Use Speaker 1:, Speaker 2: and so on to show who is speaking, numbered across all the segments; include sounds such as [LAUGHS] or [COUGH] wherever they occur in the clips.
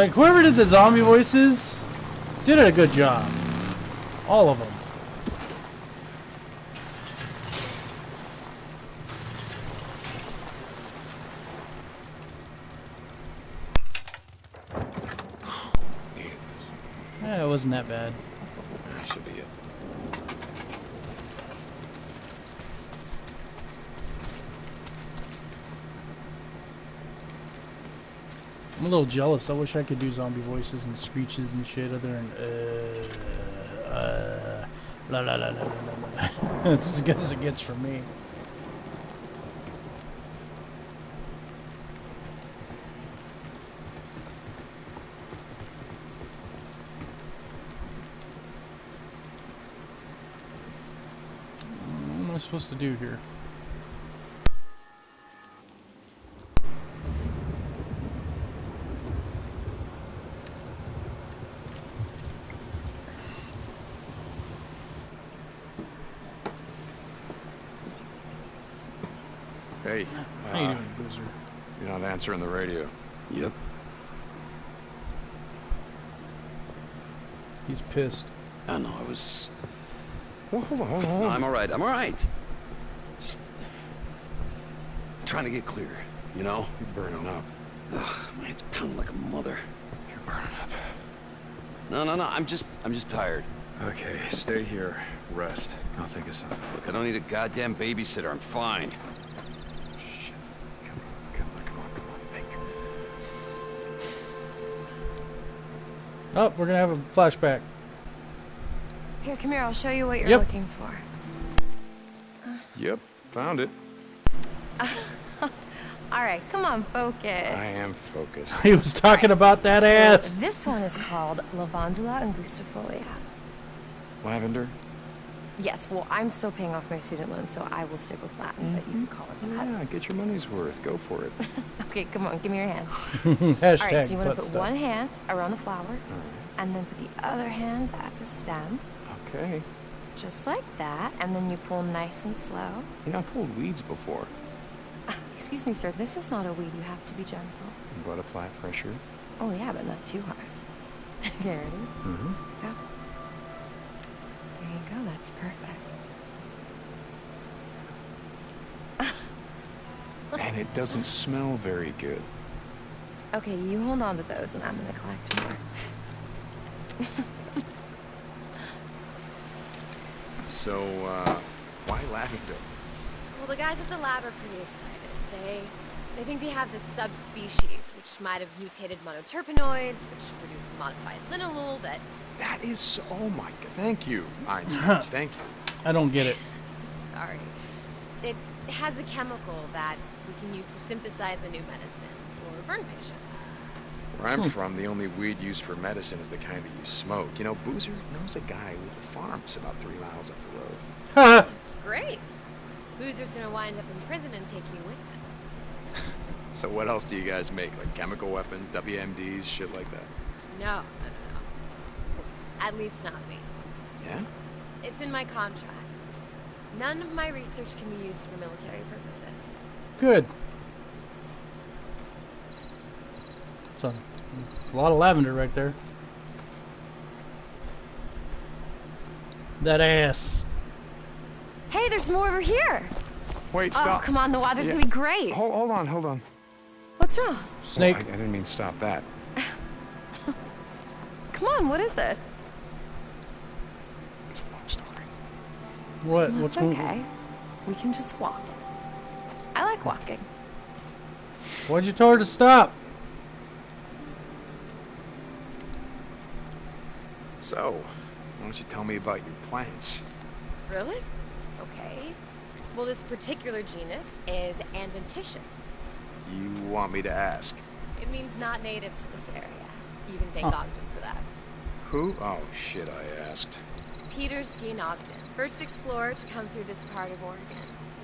Speaker 1: Like, whoever did the zombie voices did a good job. All of them. [SIGHS] Yeah, it wasn't that bad.
Speaker 2: That should be it.
Speaker 1: I'm a little jealous. I wish I could do zombie voices and screeches and shit other than uh, uh, la la la la la la. [LAUGHS] It's as good as it gets from me. What am I supposed to do here?
Speaker 2: Hey,
Speaker 1: How you
Speaker 2: uh,
Speaker 1: doing, Boozer?
Speaker 2: you're not answering the radio.
Speaker 3: Yep.
Speaker 1: He's pissed.
Speaker 3: I know, I was...
Speaker 2: Well, hold on, hold on,
Speaker 3: No. I'm alright, I'm alright. Just... Trying to get clear, you know?
Speaker 2: You're burning up.
Speaker 3: Ugh, my head's pounding like a mother.
Speaker 2: You're burning up.
Speaker 3: No, no, no, I'm just... I'm just tired.
Speaker 2: Okay, stay here. Rest. I'll think of something.
Speaker 3: Look, I don't need a goddamn babysitter, I'm fine.
Speaker 1: Oh, we're gonna have a flashback.
Speaker 4: Here, come here. I'll show you what you're
Speaker 1: Yep.
Speaker 4: looking for.
Speaker 2: Yep, found it. [LAUGHS]
Speaker 4: All right, come on, focus.
Speaker 2: I am focused. [LAUGHS]
Speaker 1: He was talking about that
Speaker 4: so
Speaker 1: ass.
Speaker 4: This one is called Lavandula angustifolia.
Speaker 2: Lavender?
Speaker 4: Yes, well, I'm still paying off my student loan, so I will stick with Latin, but you can call it that.
Speaker 2: Yeah, get your money's worth. Go for it. [LAUGHS]
Speaker 4: Okay, come on, give me your hands.
Speaker 1: Hashtag [LAUGHS]
Speaker 4: All right, so you want to put
Speaker 1: stuff.
Speaker 4: one hand around the flower, and then put the other hand at the stem,
Speaker 2: Okay.
Speaker 4: just like that, and then you pull nice and slow.
Speaker 2: You know, I pulled weeds before.
Speaker 4: Ah, Excuse me, sir, this is not a weed. You have to be gentle.
Speaker 2: But apply pressure.
Speaker 4: Oh, yeah, but not too hard. [LAUGHS] okay, ready?
Speaker 2: Mm-hmm.
Speaker 4: Go. There go, that's perfect. [LAUGHS]
Speaker 2: And it doesn't smell very good.
Speaker 4: Okay, you hold on to those, and I'm gonna collect more. [LAUGHS]
Speaker 2: So, uh, why lavender?
Speaker 5: Well, the guys at the lab are pretty excited. They they think they have this subspecies which might have mutated monoterpenoids, which produce a modified linalool that
Speaker 2: That is so, oh my god, thank you, [LAUGHS] Einstein, thank you.
Speaker 1: I don't get it. [LAUGHS]
Speaker 5: sorry. It has a chemical that we can use to synthesize a new medicine for burn patients.
Speaker 2: Where I'm hmm. from, the only weed used for medicine is the kind that you smoke. You know, Boozer knows a guy with a farm that's about three miles up the road. [LAUGHS]
Speaker 1: Haha.
Speaker 5: It's great. Boozer's gonna wind up in prison and take you with him.
Speaker 2: So what else do you guys make? Like chemical weapons, WMDs, shit like that?
Speaker 5: No, no, no, no. At least not me.
Speaker 2: Yeah?
Speaker 5: It's in my contract. None of my research can be used for military purposes.
Speaker 1: Good. So, a lot of lavender right there. That ass.
Speaker 4: Hey, there's more over here.
Speaker 2: Wait, stop.
Speaker 4: Oh, come on, the water's
Speaker 2: Yeah.
Speaker 4: gonna be great.
Speaker 2: Hold, hold on, hold on.
Speaker 4: What's wrong?
Speaker 1: Snake.
Speaker 2: Oh, I, I didn't mean stop that. [LAUGHS]
Speaker 4: Come on, what is it?
Speaker 2: It's a long story.
Speaker 1: What?
Speaker 4: Well,
Speaker 1: What's
Speaker 4: it's
Speaker 1: going
Speaker 4: okay. We can just walk. I like walking.
Speaker 1: Why'd you tell her to stop?
Speaker 2: So, why don't you tell me about your plants?
Speaker 5: Really? Okay. Well, this particular genus is adventitious.
Speaker 2: You want me to ask?
Speaker 5: It means not native to this area. You can thank
Speaker 1: Huh.
Speaker 5: Ogden for that.
Speaker 2: Who? Oh, shit, I asked.
Speaker 5: Peter Skene Ogden, first explorer to come through this part of Oregon.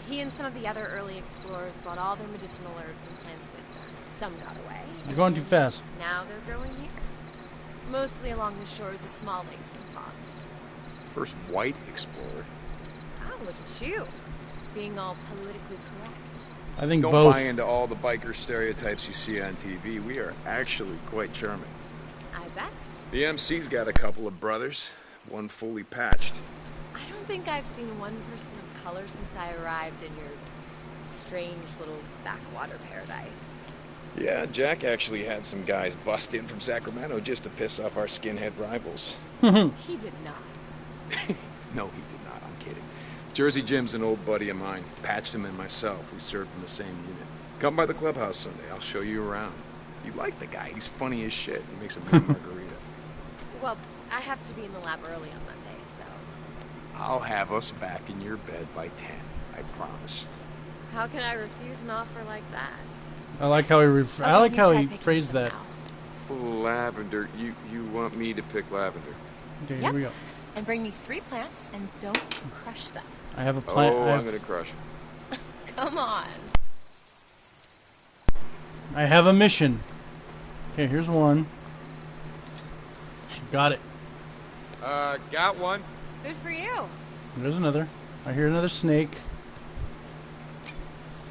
Speaker 5: He and some of the other early explorers brought all their medicinal herbs and plants with them. Some got away.
Speaker 1: You're going too fast.
Speaker 5: Now they're growing here. Mostly along the shores of small lakes and ponds.
Speaker 2: First white explorer.
Speaker 5: Oh, look at you. Being all politically correct.
Speaker 1: I think
Speaker 2: Don't
Speaker 1: both.
Speaker 2: buy into all the biker stereotypes you see on TV. We are actually quite charming.
Speaker 5: I bet.
Speaker 2: The MC's got a couple of brothers, one fully patched.
Speaker 5: I don't think I've seen one person of color since I arrived in your strange little backwater paradise.
Speaker 2: Yeah, Jack actually had some guys bust in from Sacramento just to piss off our skinhead rivals.
Speaker 5: He did not. [LAUGHS]
Speaker 2: No, he did not. I'm kidding. Jersey Jim's an old buddy of mine. Patched him and myself. We served in the same unit. Come by the clubhouse Sunday. I'll show you around. You like the guy. He's funny as shit. He makes a mean [LAUGHS] margarita.
Speaker 5: Well, I have to be in the lab early on Monday, so
Speaker 2: I'll have us back in your bed by 10. I promise.
Speaker 5: how can I refuse an offer like that?
Speaker 1: I like how he. Ref- oh,
Speaker 5: I
Speaker 1: like how he phrased that.
Speaker 5: now.
Speaker 2: Lavender. You you want me to pick lavender?
Speaker 1: Okay,
Speaker 5: Yep.
Speaker 1: here we go.
Speaker 5: And bring me three plants and don't crush them.
Speaker 1: I have a plan.
Speaker 2: oh,
Speaker 1: I,
Speaker 2: I'm gonna crush. [LAUGHS]
Speaker 5: Come on.
Speaker 1: I have a mission. Okay, here's one. Got it.
Speaker 2: Uh, got one.
Speaker 5: Good for you.
Speaker 1: There's another. I hear another snake.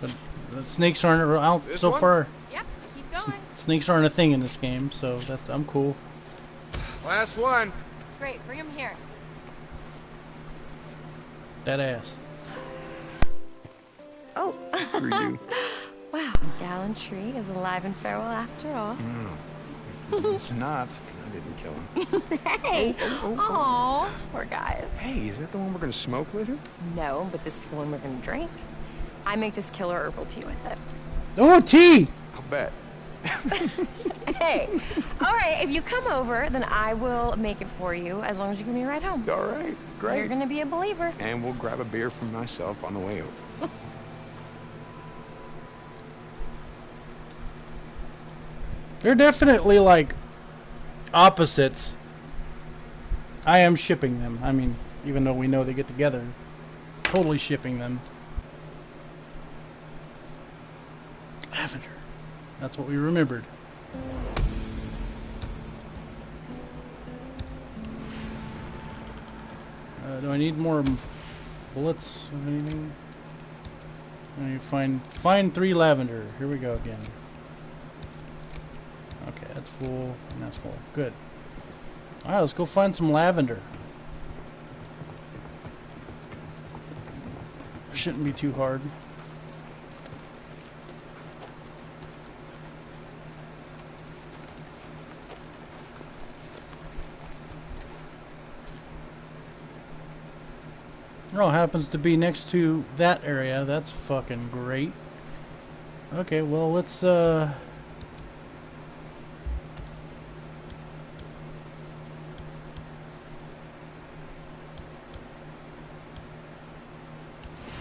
Speaker 1: But the snakes aren't out
Speaker 2: This
Speaker 1: so
Speaker 2: one?
Speaker 1: far.
Speaker 5: Yep, keep
Speaker 1: s-
Speaker 5: going.
Speaker 1: Snakes aren't a thing in this game, so that's I'm cool.
Speaker 2: Last one.
Speaker 5: Great, bring them here.
Speaker 1: That ass.
Speaker 5: Oh,
Speaker 2: For you. [LAUGHS]
Speaker 5: wow. Gallantry is alive and farewell after all.
Speaker 2: it's not. I didn't kill him. [LAUGHS]
Speaker 5: Hey! Oh, oh, oh. Aw, poor guys.
Speaker 2: Hey, is that the one we're gonna smoke later?
Speaker 5: No, but this is the one we're gonna drink. I make this killer herbal tea with it.
Speaker 1: Oh, tea.
Speaker 2: I'll bet. [LAUGHS]
Speaker 5: Hey! Alright, if you come over, then I will make it for you as long as you give me a ride home.
Speaker 2: All right, great.
Speaker 5: You're gonna be a believer.
Speaker 2: And we'll grab a beer for myself on the way over. [LAUGHS]
Speaker 1: They're definitely like opposites. I am shipping them. I mean, even though we know they get together, totally shipping them. Lavender. That's what we remembered. Uh, do I need more bullets or anything? I need find find three lavender. Here we go again. Okay, that's full, and that's full. Good. Alright, let's go find some lavender. Shouldn't be too hard. Oh, happens to be next to that area. That's fucking great. Okay, well, let's, uh...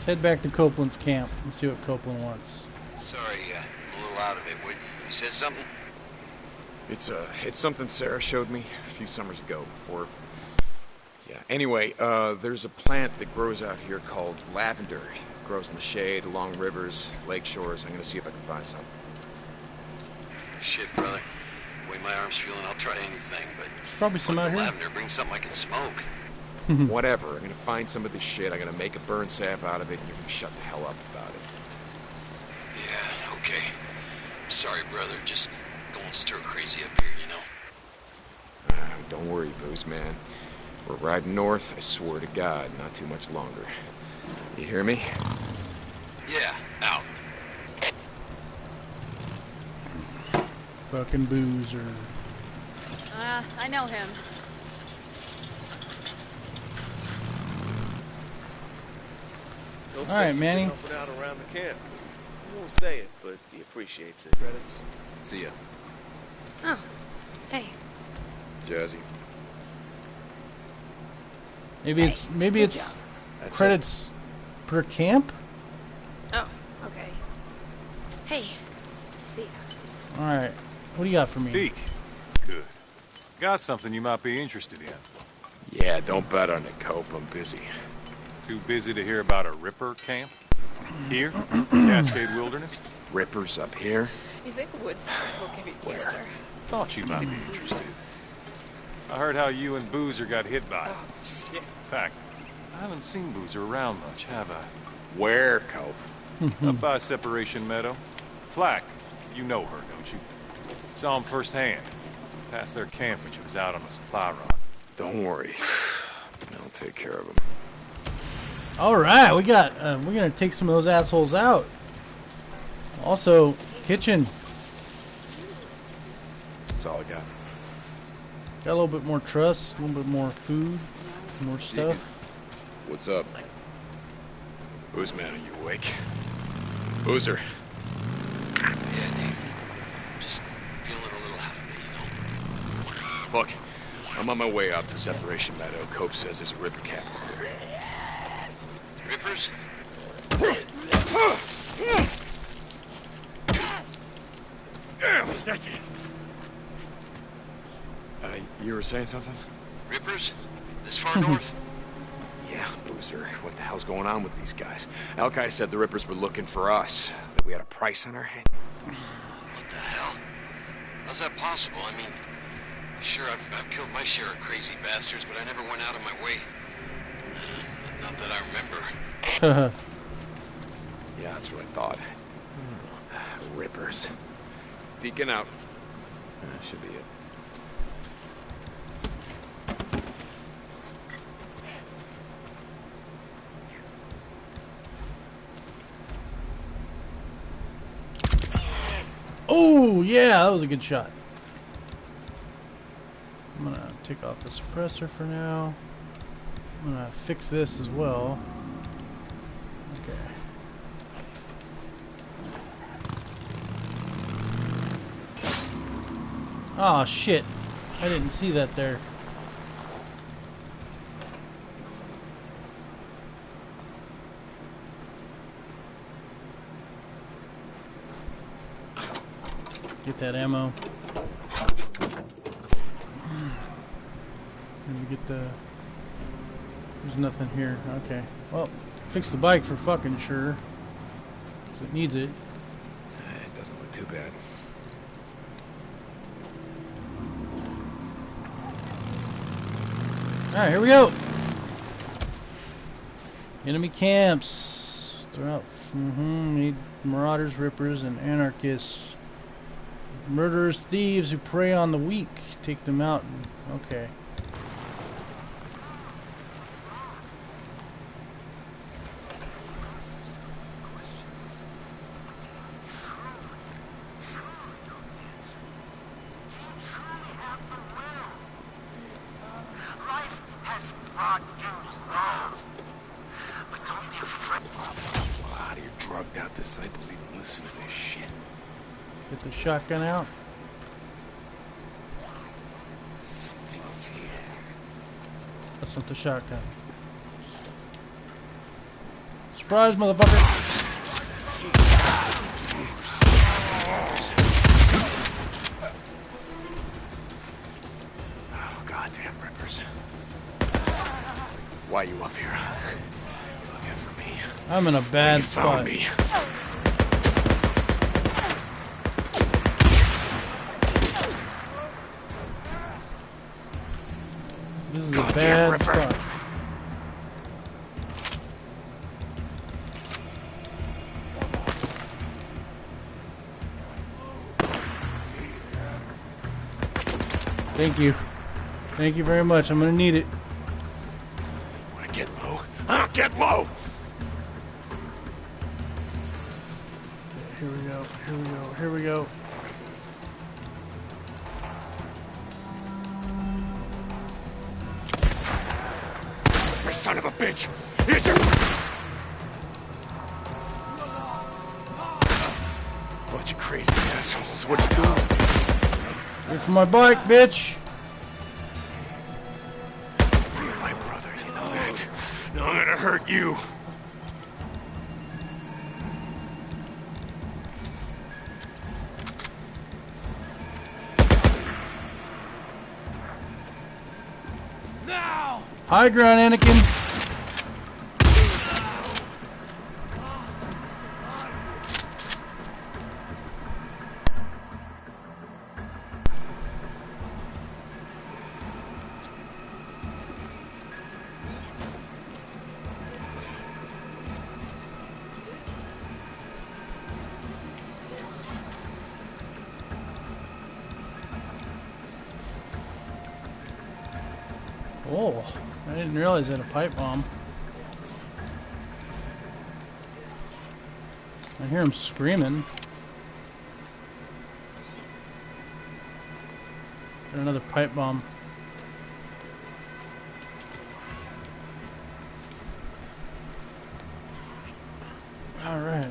Speaker 1: Head back to Copeland's camp and see what Copeland wants.
Speaker 3: Sorry, uh, I'm a little out of it. What, you said something?
Speaker 2: It's uh, it's something Sarah showed me a few summers ago. Before, yeah. Anyway, uh, there's a plant that grows out here called lavender. It grows in the shade, along rivers, lake shores. I'm gonna see if I can find some.
Speaker 3: Shit, brother. The way my arm's feeling, I'll try anything, but...
Speaker 1: There's probably some
Speaker 3: fuck
Speaker 1: out
Speaker 3: the
Speaker 1: here.
Speaker 3: lavender, bring something I can smoke. [LAUGHS]
Speaker 2: Whatever. I'm gonna find some of this shit. I'm gonna make a burn sap out of it, and you're gonna shut the hell up about it.
Speaker 3: Yeah, okay. Sorry, brother. Just going stir crazy up here, you know?
Speaker 2: Ah, don't worry, Booze Man. We're riding north. I swear to God, not too much longer. You hear me?
Speaker 3: Yeah, out.
Speaker 1: Fucking boozer.
Speaker 6: Uh, I know him.
Speaker 7: Hope
Speaker 1: All right,
Speaker 7: says he's
Speaker 1: Manny.
Speaker 7: been helping out around the camp. He won't say it, but he appreciates it. Credits.
Speaker 2: See ya,
Speaker 6: Oh, hey.
Speaker 2: Jazzy.
Speaker 1: Maybe it's maybe
Speaker 5: good
Speaker 1: it's
Speaker 5: job.
Speaker 7: That's
Speaker 1: credits per camp.
Speaker 6: Oh, okay. Hey, see ya.
Speaker 1: All right, what do you got for me?
Speaker 8: Deke. Good. Got something you might be interested in.
Speaker 2: Yeah, don't bet on it, Cope. I'm busy.
Speaker 8: Too busy to hear about a Ripper camp? Here? [CLEARS THROAT] Cascade Wilderness?
Speaker 2: Rippers up here?
Speaker 6: You think the woods will give you
Speaker 2: Where?
Speaker 6: cancer?
Speaker 8: Thought you might be interested. I heard how you and Boozer got hit by it.
Speaker 7: Shit.
Speaker 8: In fact, I haven't seen Boozer around much, have I?
Speaker 2: Where, Cope? [LAUGHS]
Speaker 8: Up by Separation Meadow. Flack, you know her, don't you? Saw him firsthand. Past their camp when she was out on a supply run.
Speaker 2: Don't worry. [SIGHS] I'll take care of him.
Speaker 1: All right, we got. Uh, we're gonna take some of those assholes out. Also, kitchen.
Speaker 2: That's all I got.
Speaker 1: Got a little bit more trust, a little bit more food, more stuff.
Speaker 2: What's up? Boozman, are you awake? Boozer.
Speaker 3: Yeah, Dave. Just feeling a little out of it, you know?
Speaker 2: Look, I'm on my way out to Separation Meadow. Cope says there's a ripper camp up there.
Speaker 3: Rippers?
Speaker 2: That's it. You were saying something?
Speaker 3: Rippers? This far north? [LAUGHS]
Speaker 2: Yeah, Boozer. What the hell's going on with these guys? Alkai said the Rippers were looking for us. That we had a price on our head.
Speaker 3: What the hell? How's that possible? I mean, sure, I've, I've killed my share of crazy bastards, but I never went out of my way. [SIGHS] Not that I remember. [LAUGHS]
Speaker 2: Yeah, that's what I thought. [SIGHS] Rippers. Deacon out. That should be it.
Speaker 1: Oh yeah, that was a good shot. I'm gonna take off the suppressor for now. I'm gonna fix this as well. Okay. Oh shit. I didn't see that there. Get that ammo. Let me get the. There's nothing here. Okay. Well, fix the bike for fucking sure. it needs it.
Speaker 2: It doesn't look too bad.
Speaker 1: Alright, here we go. Enemy camps. Throughout. Mm-hmm. Need marauders, rippers, and anarchists. Murderers, thieves who prey on the weak. Take them out. Okay.
Speaker 2: How do your drugged out disciples even listen to this shit?
Speaker 1: Get the shotgun out.
Speaker 2: Something's here.
Speaker 1: That's not the shotgun. Surprise, motherfucker!
Speaker 2: Oh, goddamn rippers. Why you up here? Looking for me?
Speaker 1: I'm in a bad
Speaker 2: you
Speaker 1: spot.
Speaker 2: found me. Goddamn
Speaker 1: bad
Speaker 2: Ripper.
Speaker 1: spot. Thank you. Thank you very much. I'm gonna need it.
Speaker 2: Wanna get low? Ah, get low!
Speaker 1: Here we go. Here we go. Here we go.
Speaker 2: Son of a bitch! Here's your... Bunch of crazy assholes. What you doing?
Speaker 1: For my bike, bitch.
Speaker 2: You're my brother, you know that. Now I'm gonna hurt you.
Speaker 1: High ground, Anakin. I didn't realize that a pipe bomb. I hear him screaming. Got another pipe bomb. All right.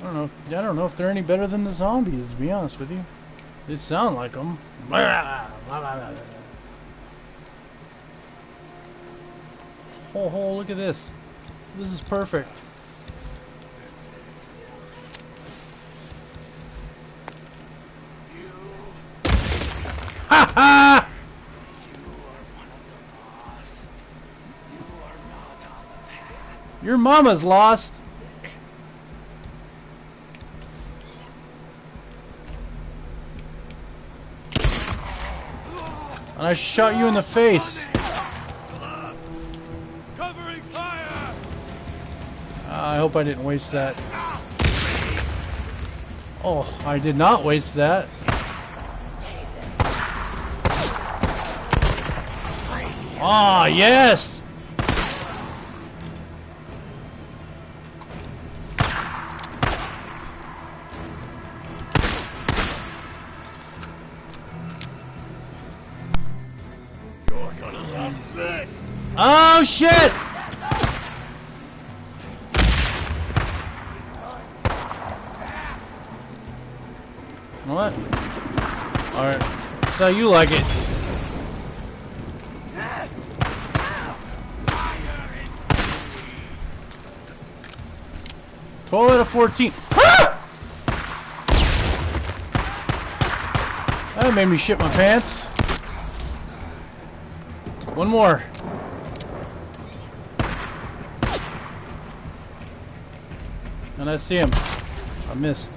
Speaker 1: I don't know. If, I don't know they're any better than the zombies. To be honest with you, they sound like them. [LAUGHS] Oh, oh, look at this. This is perfect. Ha ha! Your mama's lost. I shot you in the face. Uh, I hope I didn't waste that. Oh, I did not waste that. Ah, yes! Oh, shit! What? Alright. How you like it. Twelve out of fourteen. Ah! That made me shit my pants. One more. And I see him. I missed.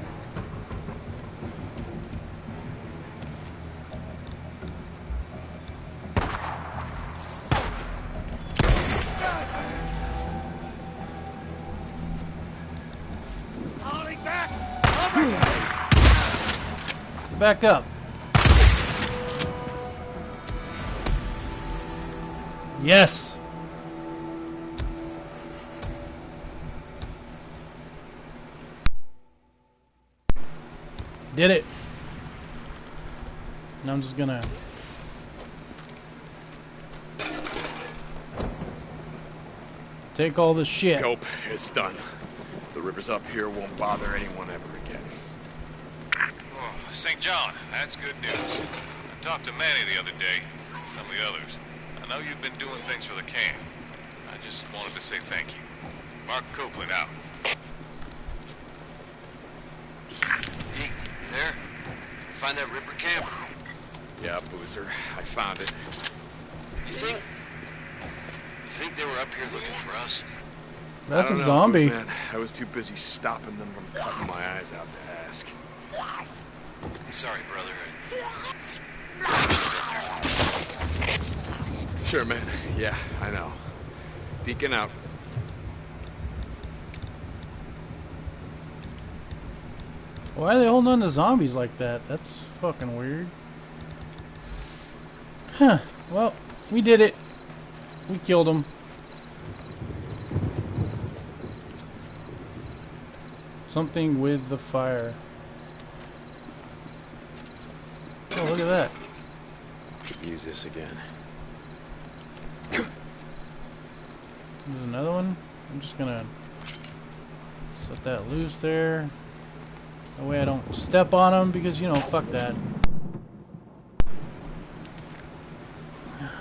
Speaker 9: Back!
Speaker 1: Up. Yes. Did it. Now I'm just gonna take all this shit.
Speaker 2: Nope, it's done. The Rippers up here won't bother anyone ever again.
Speaker 8: Oh, St. John, that's good news. I talked to Manny the other day, some of the others. I know you've been doing things for the camp. I just wanted to say thank you. Mark Copeland out.
Speaker 3: Pete, you there? Find that Ripper camp?
Speaker 2: Yeah, Boozer, I found it.
Speaker 3: You think... You think they were up here looking for us?
Speaker 1: That's a
Speaker 2: know,
Speaker 1: zombie.
Speaker 2: Man, I was too busy stopping them from cutting my eyes out to ask.
Speaker 3: Sorry, brother.
Speaker 2: Sure, man. Yeah, I know. Deacon out.
Speaker 1: Why are they holding on to zombies like that? That's fucking weird. Huh. Well, we did it. We killed them. Something with the fire. Oh, look at that.
Speaker 2: Could use this again.
Speaker 1: There's another one. I'm just gonna set that loose there. That way I don't step on them because, you know, fuck that.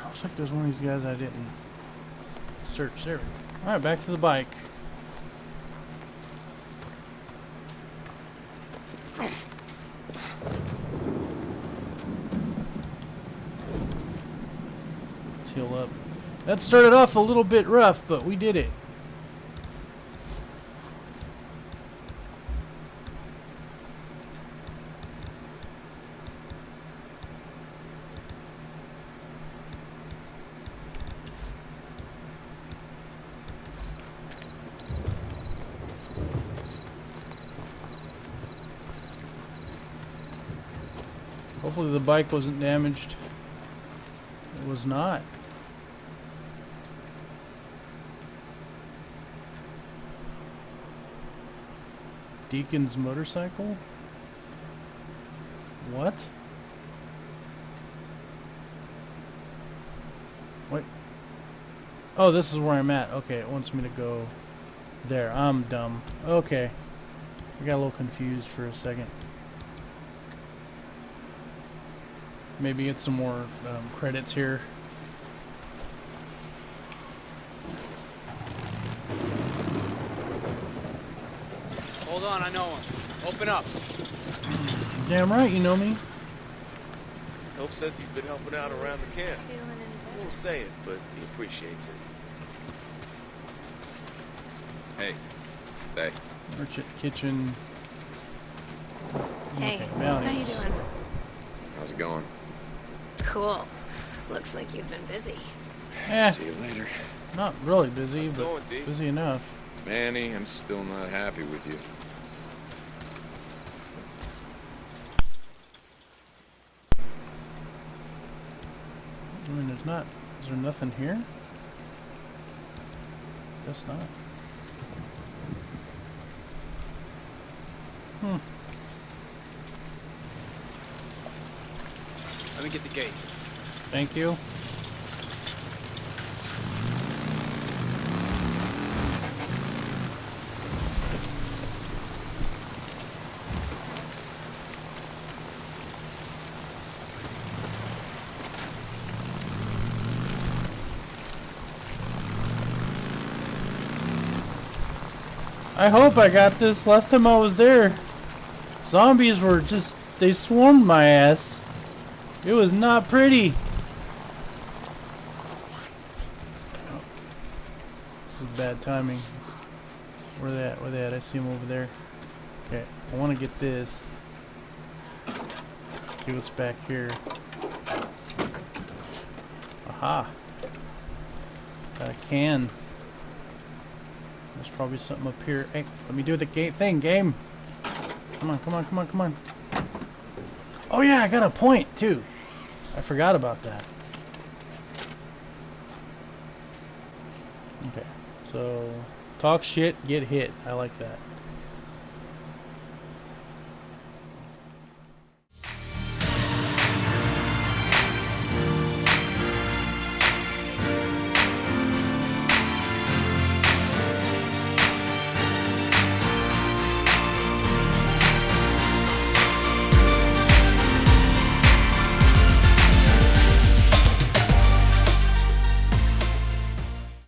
Speaker 1: Looks like there's one of these guys I didn't search. There. Alright, back to the bike. Heal up. That started off a little bit rough, but we did it. Hopefully the bike wasn't damaged. It was not. Deacon's motorcycle? What? What? Oh, this is where I'm at. Okay, it wants me to go there. I'm dumb. Okay. I got a little confused for a second. Maybe get some more um, credits here.
Speaker 7: Hold on, I know him. Open up.
Speaker 1: Damn right, you know me.
Speaker 7: Hope says he's been helping out around the camp.
Speaker 6: Feeling any
Speaker 7: won't say it, but he appreciates it.
Speaker 2: Hey, stay.
Speaker 1: Merchant kitchen.
Speaker 6: Hey,
Speaker 1: Okay,
Speaker 6: how you doing?
Speaker 2: How's it going?
Speaker 6: Cool. Looks like you've been busy.
Speaker 1: Eh,
Speaker 2: See you later.
Speaker 1: not really busy,
Speaker 7: How's
Speaker 1: but
Speaker 7: going,
Speaker 1: busy enough.
Speaker 2: Manny, I'm still not happy with you.
Speaker 1: I mean, there's not. Is there nothing here? Guess not. Hmm.
Speaker 7: Let me get the gate.
Speaker 1: Thank you. I hope I got this. Last time I was there, zombies were just, they swarmed my ass. It was not pretty. This is bad timing. Where they at? Where they at? I see them over there. Okay, I want to get this. See what's back here. Aha. Got a can. There's probably something up here. Hey, let me do the gate thing, game. Come on, come on, come on, come on. Oh yeah, I got a point too. I forgot about that. Okay, so talk shit, get hit. I like that.